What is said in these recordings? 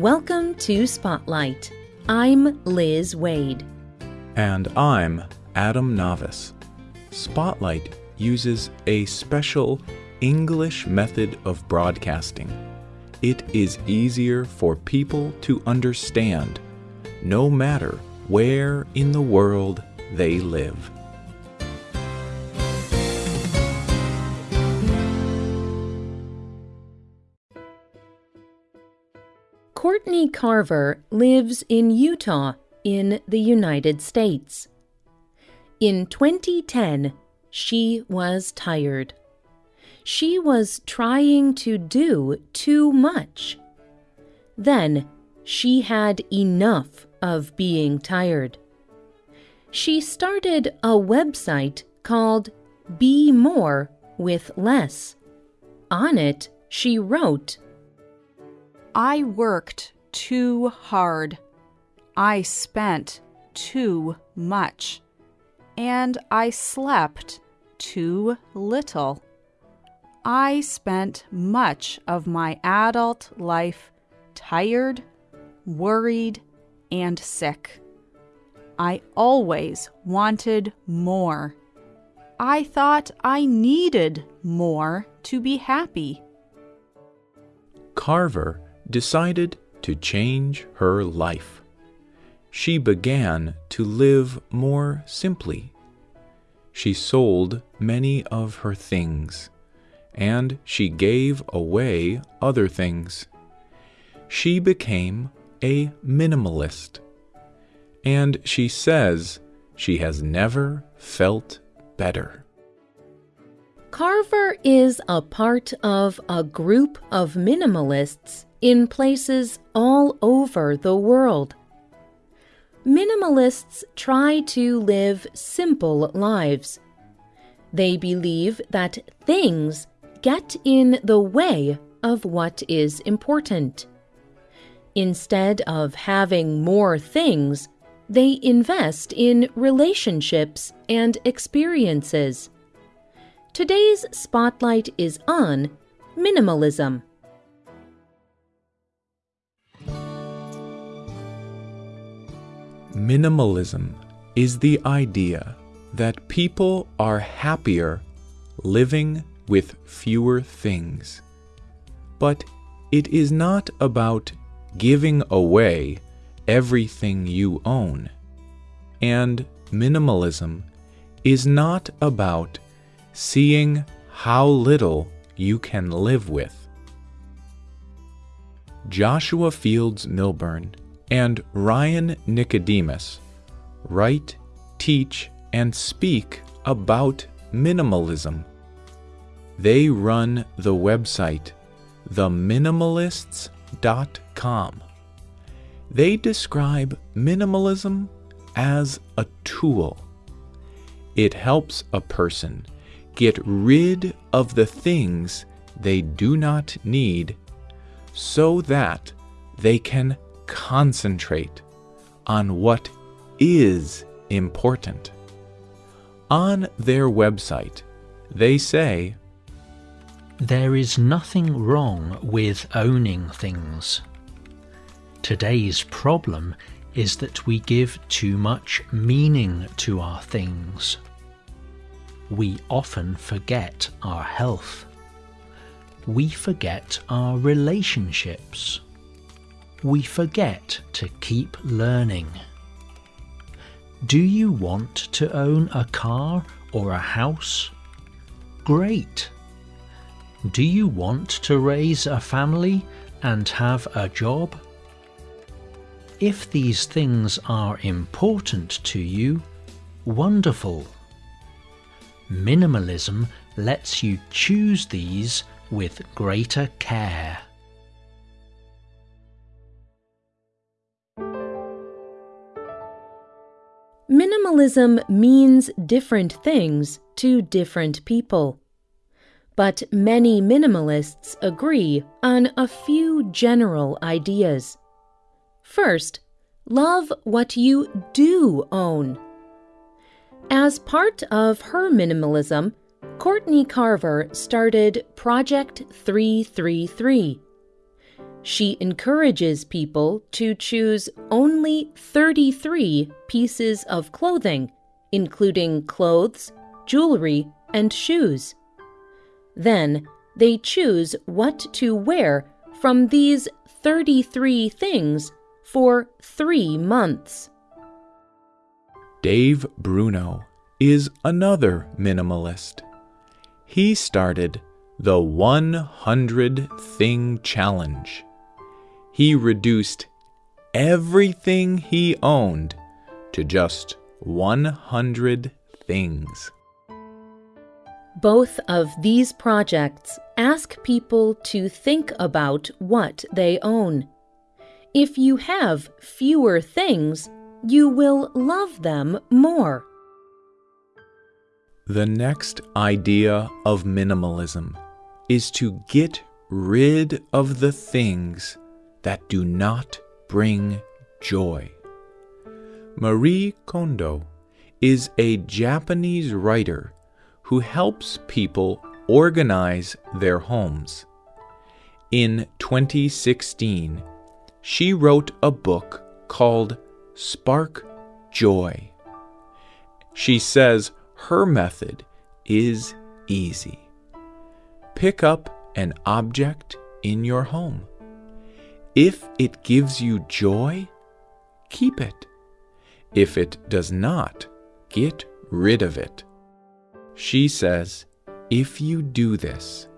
Welcome to Spotlight. I'm Liz Waid. And I'm Adam Navis. Spotlight uses a special English method of broadcasting. It is easier for people to understand, no matter where in the world they live. Courtney Carver lives in Utah in the United States. In 2010, she was tired. She was trying to do too much. Then she had enough of being tired. She started a website called Be More with Less. On it, she wrote, I worked too hard. I spent too much. And I slept too little. I spent much of my adult life tired, worried, and sick. I always wanted more. I thought I needed more to be happy. Carver decided to change her life. She began to live more simply. She sold many of her things, and she gave away other things. She became a minimalist, and she says she has never felt better. Carver is a part of a group of minimalists in places all over the world. Minimalists try to live simple lives. They believe that things get in the way of what is important. Instead of having more things, they invest in relationships and experiences. Today's spotlight is on minimalism. Minimalism is the idea that people are happier living with fewer things. But it is not about giving away everything you own. And minimalism is not about seeing how little you can live with. Joshua Fields Millburn and Ryan Nicodemus write, teach, and speak about minimalism. They run the website theminimalists.com. They describe minimalism as a tool. It helps a person get rid of the things they do not need so that they can concentrate on what is important. On their website, they say, There is nothing wrong with owning things. Today's problem is that we give too much meaning to our things. We often forget our health. We forget our relationships we forget to keep learning. Do you want to own a car or a house? Great! Do you want to raise a family and have a job? If these things are important to you, wonderful. Minimalism lets you choose these with greater care. Minimalism means different things to different people. But many minimalists agree on a few general ideas. First, love what you do own. As part of her minimalism, Courtney Carver started Project 333. She encourages people to choose only 33 pieces of clothing, including clothes, jewelry, and shoes. Then they choose what to wear from these 33 things for three months. Dave Bruno is another minimalist. He started the 100 Thing Challenge. He reduced everything he owned to just 100 things. Both of these projects ask people to think about what they own. If you have fewer things, you will love them more. The next idea of minimalism is to get rid of the things that do not bring joy. Marie Kondo is a Japanese writer who helps people organize their homes. In 2016, she wrote a book called Spark Joy. She says her method is easy. Pick up an object in your home. If it gives you joy, keep it. If it does not, get rid of it. She says, if you do this,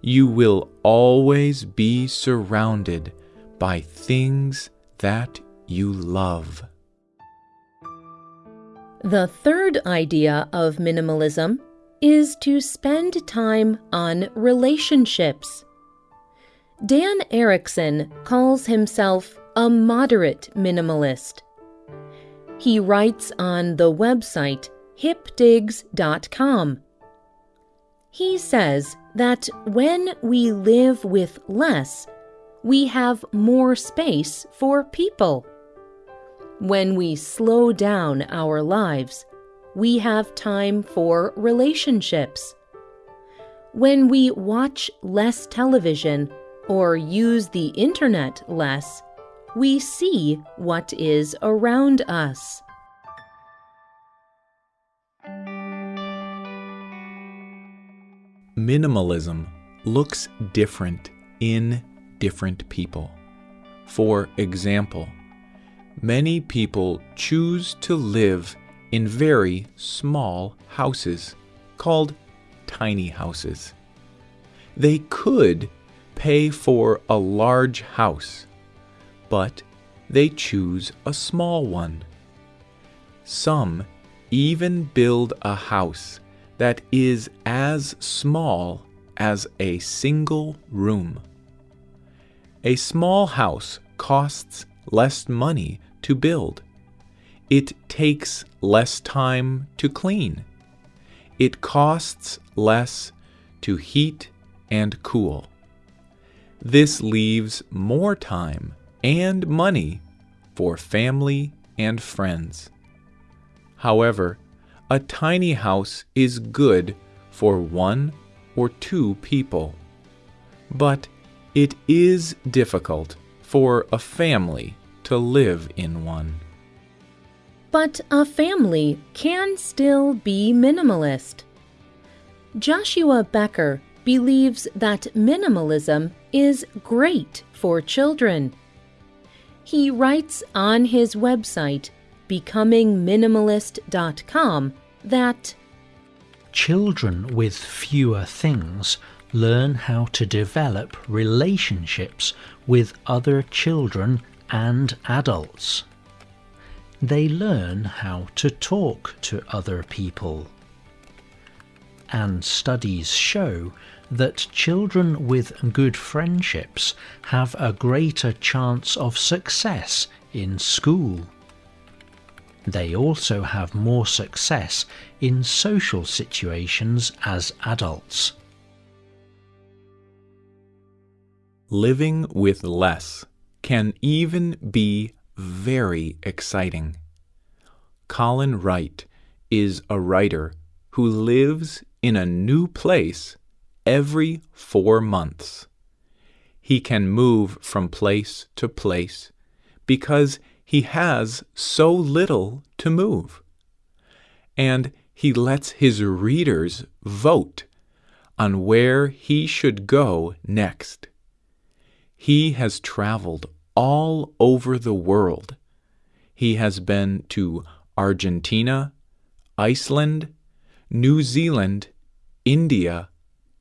you will always be surrounded by things that you love. The third idea of minimalism is to spend time on relationships. Dan Erickson calls himself a moderate minimalist. He writes on the website hipdigs.com. He says that when we live with less, we have more space for people. When we slow down our lives, we have time for relationships. When we watch less television or use the internet less, we see what is around us. Minimalism looks different in different people. For example, many people choose to live in very small houses called tiny houses. They could pay for a large house, but they choose a small one. Some even build a house that is as small as a single room. A small house costs less money to build. It takes less time to clean. It costs less to heat and cool. This leaves more time and money for family and friends. However, a tiny house is good for one or two people, but it is difficult for a family to live in one. But a family can still be minimalist. Joshua Becker believes that minimalism is great for children. He writes on his website, becomingminimalist.com, that children with fewer things learn how to develop relationships with other children and adults. They learn how to talk to other people. And studies show that children with good friendships have a greater chance of success in school. They also have more success in social situations as adults. Living with less can even be very exciting. Colin Wright is a writer who lives in a new place every four months. he can move from place to place because he has so little to move. And he lets his readers vote on where he should go next. He has traveled all over the world. He has been to Argentina, Iceland, New Zealand, India,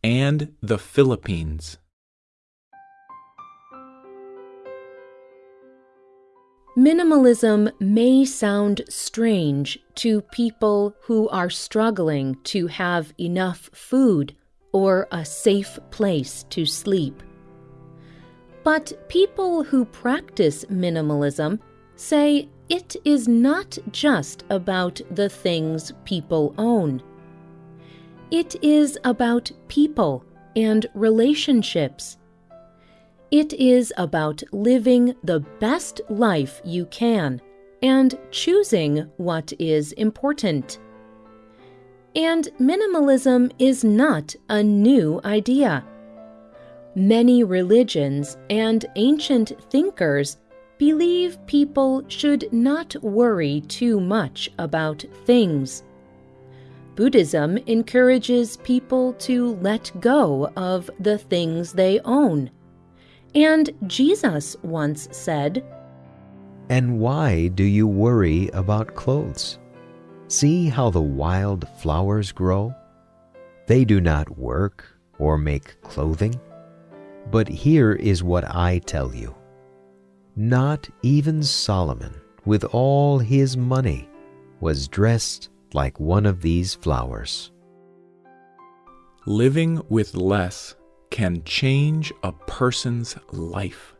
and the Philippines. Minimalism may sound strange to people who are struggling to have enough food or a safe place to sleep. But people who practice minimalism say it is not just about the things people own. It is about people and relationships. It is about living the best life you can and choosing what is important. And minimalism is not a new idea. Many religions and ancient thinkers believe people should not worry too much about things. Buddhism encourages people to let go of the things they own. And Jesus once said, And why do you worry about clothes? See how the wild flowers grow? They do not work or make clothing. But here is what I tell you Not even Solomon, with all his money, was dressed like one of these flowers. Living with less can change a person's life.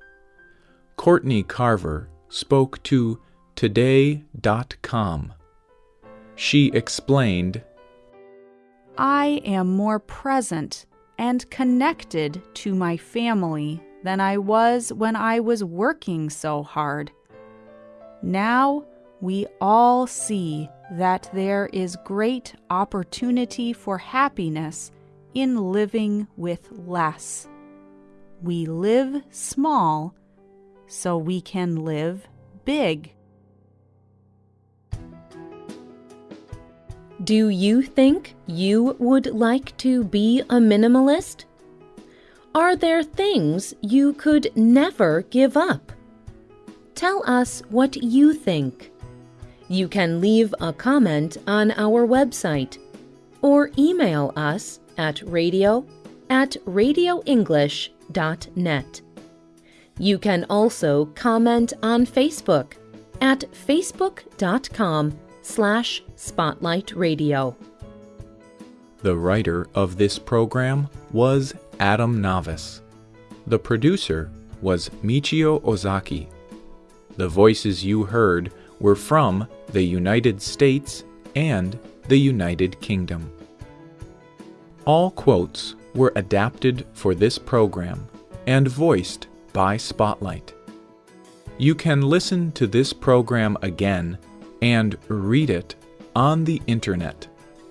Courtney Carver spoke to Today.com. She explained I am more present and connected to my family than I was when I was working so hard. Now we all see that there is great opportunity for happiness in living with less. We live small so we can live big. Do you think you would like to be a minimalist? Are there things you could never give up? Tell us what you think. You can leave a comment on our website or email us at radio at radioenglish.net. You can also comment on Facebook at facebook.com slash spotlight radio. The writer of this program was Adam Navis. The producer was Michio Ozaki. The voices you heard were from the United States and the United Kingdom. All quotes were adapted for this program and voiced by Spotlight. You can listen to this program again and read it on the internet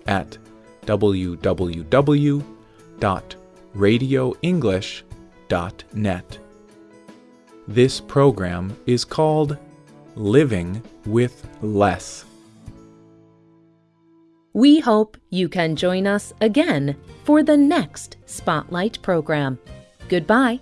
at www.radioenglish.net. This program is called Living with Less. We hope you can join us again for the next Spotlight program. Goodbye.